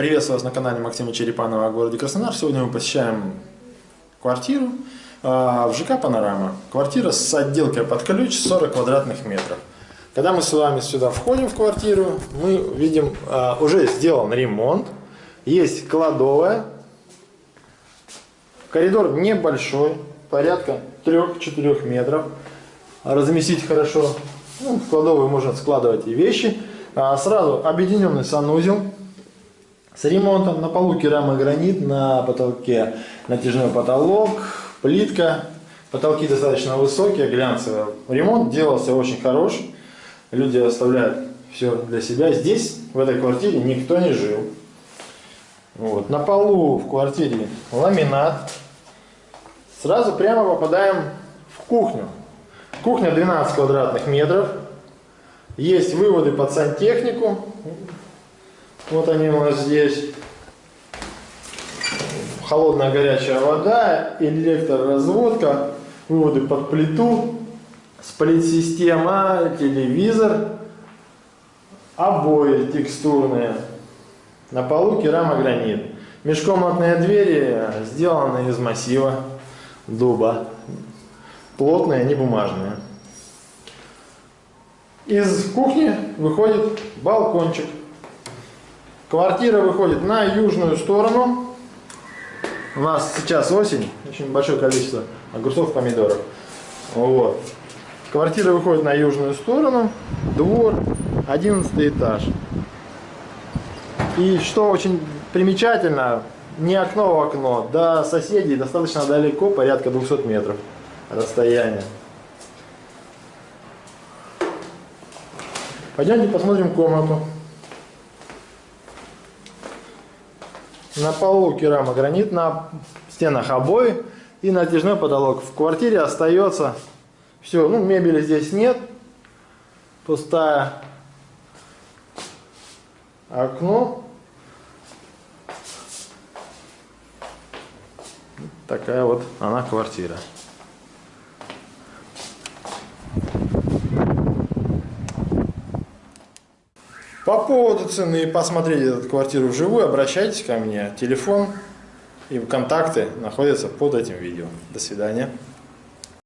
Приветствую вас на канале Максима Черепанова о городе Краснодар. Сегодня мы посещаем квартиру а, в ЖК «Панорама». Квартира с отделкой под ключ 40 квадратных метров. Когда мы с вами сюда входим в квартиру, мы видим, а, уже сделан ремонт. Есть кладовая. Коридор небольшой, порядка 3-4 метров. Разместить хорошо. Ну, в кладовую можно складывать и вещи. А, сразу объединенный санузел с ремонтом. На полу керамогранит, на потолке натяжной потолок, плитка. Потолки достаточно высокие, глянцевые. Ремонт делался очень хорош. Люди оставляют все для себя. Здесь, в этой квартире, никто не жил. Вот. На полу в квартире ламинат. Сразу прямо попадаем в кухню. Кухня 12 квадратных метров. Есть выводы под сантехнику. Вот они у нас здесь. Холодная горячая вода, электроразводка, выводы под плиту, сплит-система, телевизор, обои текстурные. На полу керамогранит. Межкомнатные двери сделаны из массива дуба. Плотные, не бумажные. Из кухни выходит балкончик. Квартира выходит на южную сторону. У нас сейчас осень, очень большое количество огурцов, помидоров. Вот. Квартира выходит на южную сторону, двор, 11 этаж. И что очень примечательно, не окно в окно, до соседей достаточно далеко, порядка 200 метров расстояния. Пойдемте посмотрим комнату. На полу керамогранит, на стенах обои и натяжной потолок. В квартире остается все, ну мебели здесь нет, пустая окно. Такая вот она квартира. По поводу цены посмотреть эту квартиру вживую, обращайтесь ко мне. Телефон и контакты находятся под этим видео. До свидания.